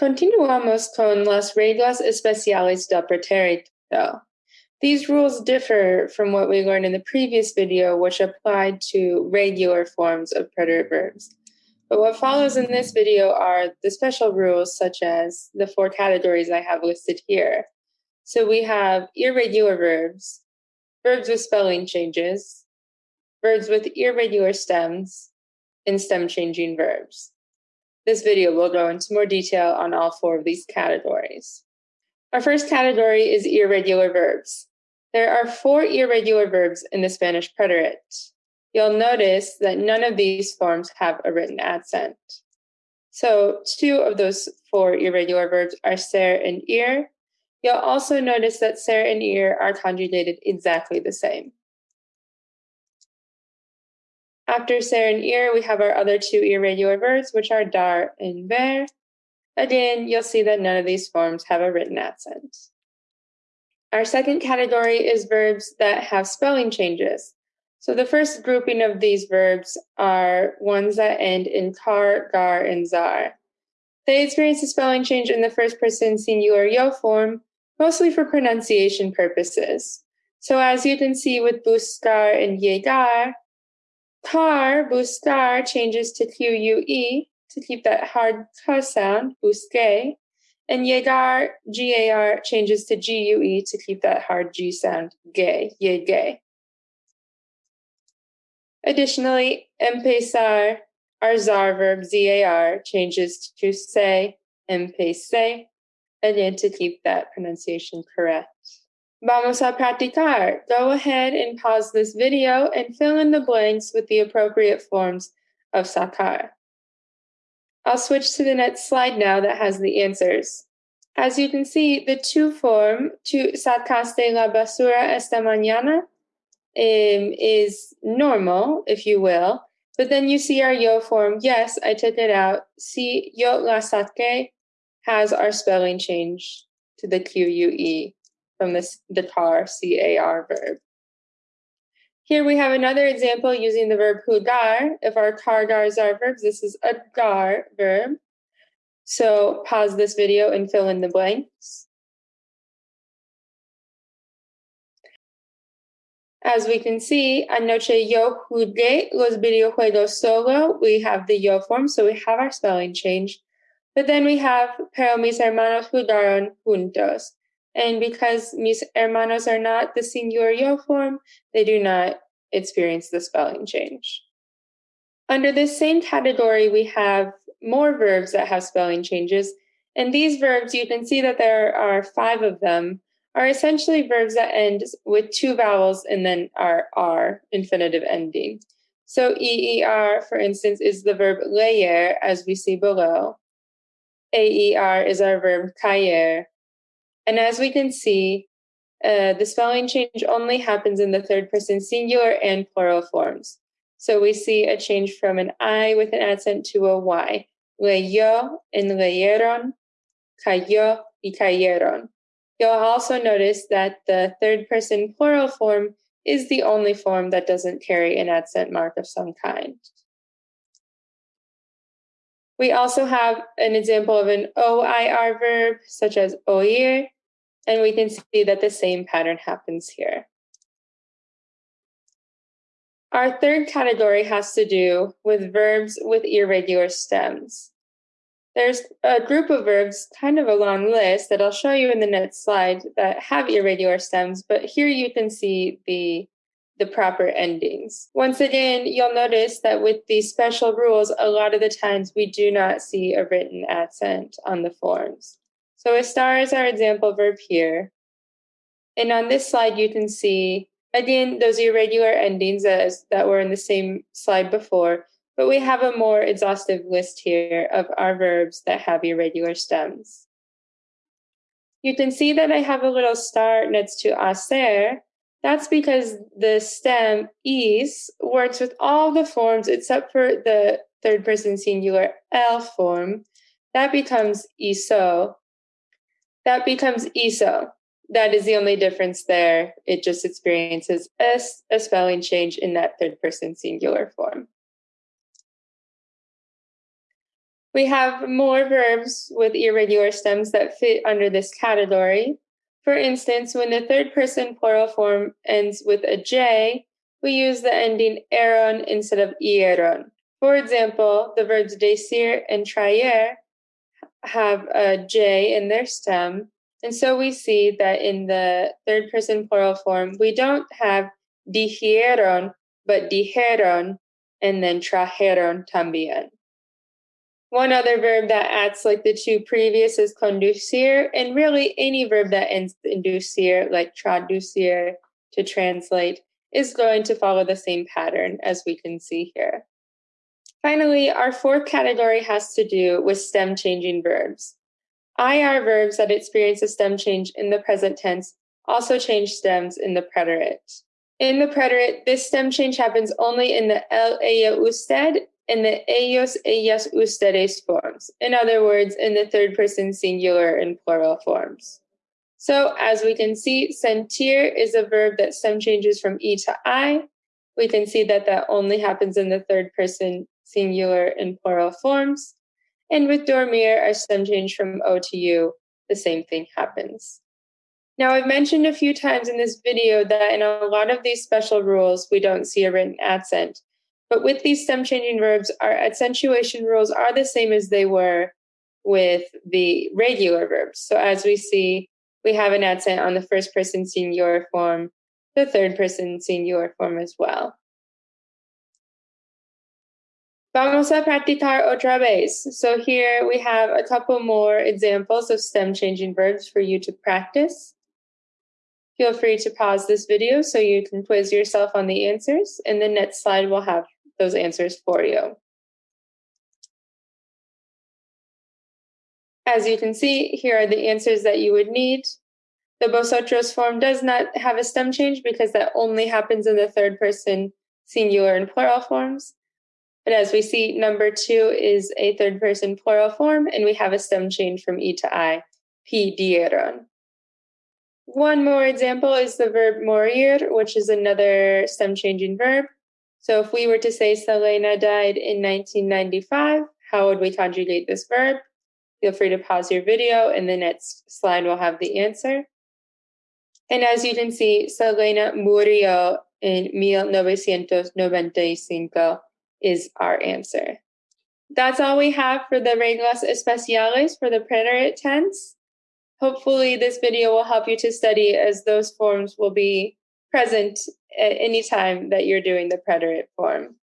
Continuamos con las reglas especiales del pretérito. These rules differ from what we learned in the previous video, which applied to regular forms of preterite verbs. But what follows in this video are the special rules, such as the four categories I have listed here. So we have irregular verbs, verbs with spelling changes, verbs with irregular stems, and stem changing verbs. This video will go into more detail on all four of these categories. Our first category is irregular verbs. There are four irregular verbs in the Spanish preterite. You'll notice that none of these forms have a written accent. So two of those four irregular verbs are ser and ir. You'll also notice that ser and ir are conjugated exactly the same. After ser and ir, we have our other two irregular verbs, which are dar and ver. Again, you'll see that none of these forms have a written accent. Our second category is verbs that have spelling changes. So the first grouping of these verbs are ones that end in car, gar, and zar. They experience a spelling change in the first person singular yo form, mostly for pronunciation purposes. So as you can see with buscar and llegar, Car, buscar changes to Q-U-E to keep that hard K sound, busque. And llegar, G-A-R, changes to G-U-E to keep that hard G sound, gay, llegué. Additionally, empezar, our zar verb Z-A-R, changes to say, empecé, again to keep that pronunciation correct. Vamos a practicar. Go ahead and pause this video and fill in the blanks with the appropriate forms of sacar. I'll switch tú the next slide now that has the answers. As you can see, the tú form, to sacaste la basura esta mañana, um, is normal, if you will. But then you see our yo form, yes, I took it out. Si yo la saqué has our spelling change to the Q-U-E from this, the car, C-A-R verb. Here we have another example using the verb jugar. If our car gars are verbs, this is a gar verb. So pause this video and fill in the blanks. As we can see, anoche yo jugué los videojuegos solo. We have the yo form, so we have our spelling change. But then we have, pero mis hermanos jugaron juntos. And because mis hermanos are not the singular yo form, they do not experience the spelling change. Under this same category, we have more verbs that have spelling changes. And these verbs, you can see that there are five of them, are essentially verbs that end with two vowels and then are R, infinitive ending. So EER, for instance, is the verb leer, as we see below. AER is our verb caer, and as we can see, uh, the spelling change only happens in the third person singular and plural forms. So we see a change from an I with an accent to a Y. Leyó and leyeron, cayó y cayeron. You'll also notice that the third person plural form is the only form that doesn't carry an accent mark of some kind. We also have an example of an OIR verb, such as oír, and we can see that the same pattern happens here. Our third category has to do with verbs with irregular stems. There's a group of verbs, kind of a long list, that I'll show you in the next slide that have irregular stems, but here you can see the, the proper endings. Once again, you'll notice that with these special rules, a lot of the times we do not see a written accent on the forms. So estar is our example verb here. And on this slide, you can see, again, those irregular endings as, that were in the same slide before, but we have a more exhaustive list here of our verbs that have irregular stems. You can see that I have a little star next to hacer. That's because the stem is works with all the forms except for the third person singular el form. That becomes hizo, that becomes ESO. That is the only difference there. It just experiences a, a spelling change in that third person singular form. We have more verbs with irregular stems that fit under this category. For instance, when the third person plural form ends with a J, we use the ending eron instead of ieron. For example, the verbs decir and traer have a J in their stem. And so we see that in the third person plural form, we don't have dijieron, but dijeron, and then trajeron también. One other verb that acts like the two previous is conducir, and really any verb that ends in ducir, like traducir, to translate, is going to follow the same pattern as we can see here. Finally, our fourth category has to do with stem changing verbs. IR verbs that experience a stem change in the present tense also change stems in the preterite. In the preterite, this stem change happens only in the el, ella, usted in the ellos, ellas, ustedes forms. In other words, in the third person singular and plural forms. So as we can see, sentir is a verb that stem changes from E to I. We can see that that only happens in the third person singular and plural forms. And with dormir, our stem change from O to U, the same thing happens. Now, I've mentioned a few times in this video that in a lot of these special rules, we don't see a written accent. But with these stem changing verbs, our accentuation rules are the same as they were with the regular verbs. So as we see, we have an accent on the first person singular form, the third person singular form as well. Vamos a practicar otra vez. So here we have a couple more examples of stem changing verbs for you to practice. Feel free to pause this video so you can quiz yourself on the answers, and the next slide will have those answers for you. As you can see, here are the answers that you would need. The vosotros form does not have a stem change because that only happens in the third person singular and plural forms. But as we see, number two is a third person plural form, and we have a stem change from E to I, pidieron. One more example is the verb morir, which is another stem changing verb. So if we were to say Selena died in 1995, how would we conjugate this verb? Feel free to pause your video and the next slide will have the answer. And as you can see, Selena murió in 1995 is our answer. That's all we have for the reglas especiales for the preterite tense. Hopefully this video will help you to study as those forms will be present at any time that you're doing the preterite form.